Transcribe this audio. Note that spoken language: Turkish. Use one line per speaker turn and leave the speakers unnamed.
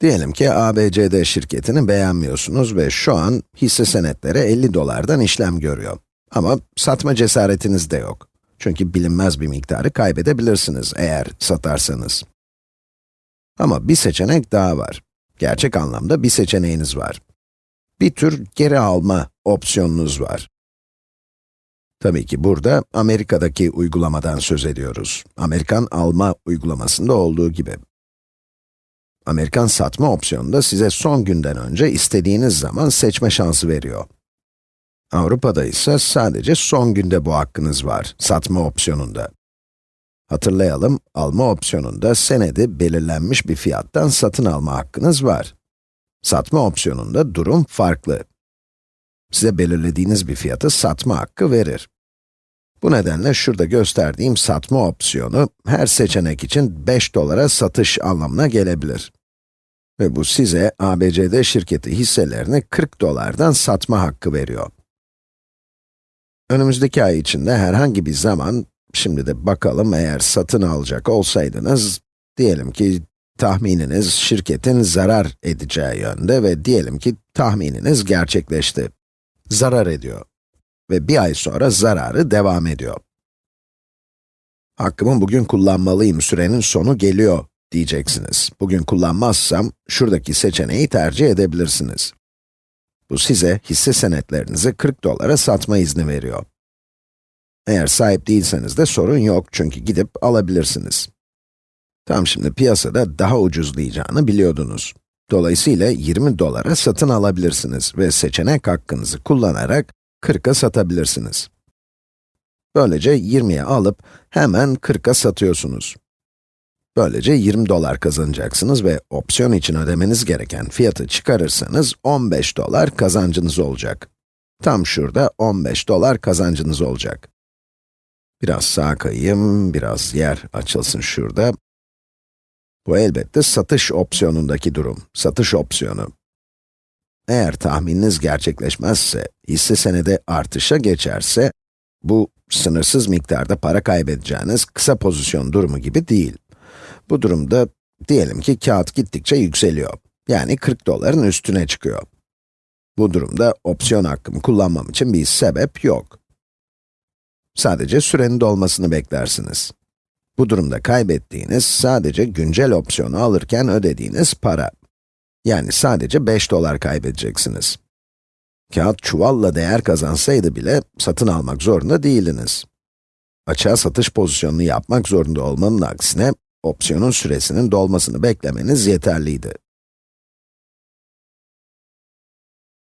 Diyelim ki ABCD şirketini beğenmiyorsunuz ve şu an hisse senetleri 50 dolardan işlem görüyor. Ama satma cesaretiniz de yok. Çünkü bilinmez bir miktarı kaybedebilirsiniz eğer satarsanız. Ama bir seçenek daha var. Gerçek anlamda bir seçeneğiniz var. Bir tür geri alma opsiyonunuz var. Tabii ki burada Amerika'daki uygulamadan söz ediyoruz. Amerikan alma uygulamasında olduğu gibi. Amerikan satma opsiyonunda size son günden önce istediğiniz zaman seçme şansı veriyor. Avrupa'da ise sadece son günde bu hakkınız var, satma opsiyonunda. Hatırlayalım, alma opsiyonunda senedi belirlenmiş bir fiyattan satın alma hakkınız var. Satma opsiyonunda durum farklı. Size belirlediğiniz bir fiyatı satma hakkı verir. Bu nedenle şurada gösterdiğim satma opsiyonu, her seçenek için 5 dolara satış anlamına gelebilir. Ve bu size ABCD şirketi hisselerini 40 dolardan satma hakkı veriyor. Önümüzdeki ay içinde herhangi bir zaman, şimdi de bakalım eğer satın alacak olsaydınız, diyelim ki tahmininiz şirketin zarar edeceği yönde ve diyelim ki tahmininiz gerçekleşti. Zarar ediyor. Ve bir ay sonra zararı devam ediyor. Hakkımı bugün kullanmalıyım, sürenin sonu geliyor diyeceksiniz. Bugün kullanmazsam, şuradaki seçeneği tercih edebilirsiniz. Bu size hisse senetlerinizi 40 dolara satma izni veriyor. Eğer sahip değilseniz de sorun yok çünkü gidip alabilirsiniz. Tam şimdi piyasada daha ucuzlayacağını biliyordunuz. Dolayısıyla 20 dolara satın alabilirsiniz ve seçenek hakkınızı kullanarak 40'a satabilirsiniz. Böylece 20'ye alıp hemen 40'a satıyorsunuz. Böylece 20 dolar kazanacaksınız ve opsiyon için ödemeniz gereken fiyatı çıkarırsanız 15 dolar kazancınız olacak. Tam şurada 15 dolar kazancınız olacak. Biraz sağa kayayım, biraz yer açılsın şurada. Bu elbette satış opsiyonundaki durum, satış opsiyonu. Eğer tahmininiz gerçekleşmezse, hisse senedi artışa geçerse, bu sınırsız miktarda para kaybedeceğiniz kısa pozisyon durumu gibi değil. Bu durumda, diyelim ki kağıt gittikçe yükseliyor. Yani 40 doların üstüne çıkıyor. Bu durumda opsiyon hakkımı kullanmam için bir sebep yok. Sadece sürenin dolmasını beklersiniz. Bu durumda kaybettiğiniz sadece güncel opsiyonu alırken ödediğiniz para. Yani sadece 5 dolar kaybedeceksiniz. Kağıt çuvalla değer kazansaydı bile satın almak zorunda değildiniz. Açığa satış pozisyonunu yapmak zorunda olmanın aksine, opsiyonun süresinin dolmasını beklemeniz yeterliydi.